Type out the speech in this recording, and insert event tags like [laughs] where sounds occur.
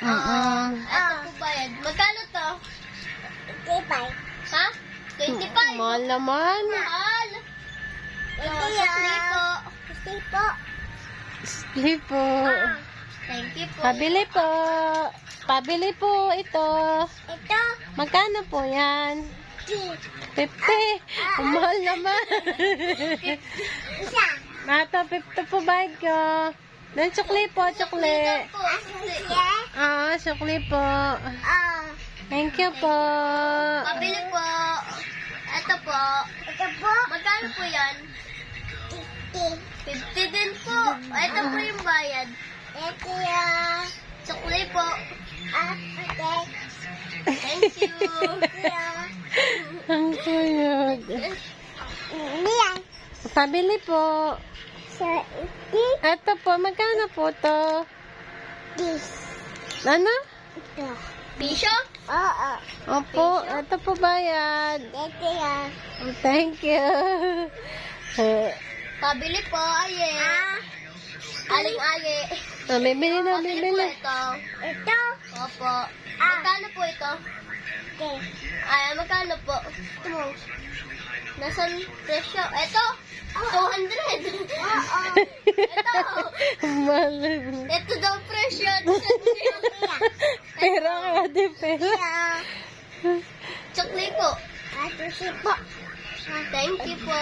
Mm-mm. Ito po bayad. Magkano to? 25. Ha? 25? Mahal naman. Mahal. Ito yan. po. Kasi po. Sige po. Thank you po. Pabili po. Pabili po ito. Ito. Magkano po yan? 50. Ang mahal naman. Isa. Mata, 50 po bayad ko. Then, sukli po, sukli. po. Ah, sukli po. Ah. Thank you po. Pabili po. Ito po. Ito po. Magkano po yan? 50. 50 din po. Ito po yung bayad. Ito yan. Sukli po. Ah, okay. Thank you. [laughs] Ang cute. Niyan. Pabili po. Ito po, magkano po to? this. Ano? Ito. Pisyo? Oo. Opo, ito po bayad. Ito yan. Oh, thank you. [laughs] Eh, Pabili po, aye. Aling aye. ah, bibili na, Pabili po bibili. ito. Ito? Opo. Magkano po ito? Ay, magkano po? Nasaan presyo? Ito? 200. Oo. Ito. Mahal. Ito daw presyo. Pera ka, di pera. Chokli po. Ito po. Thank you po.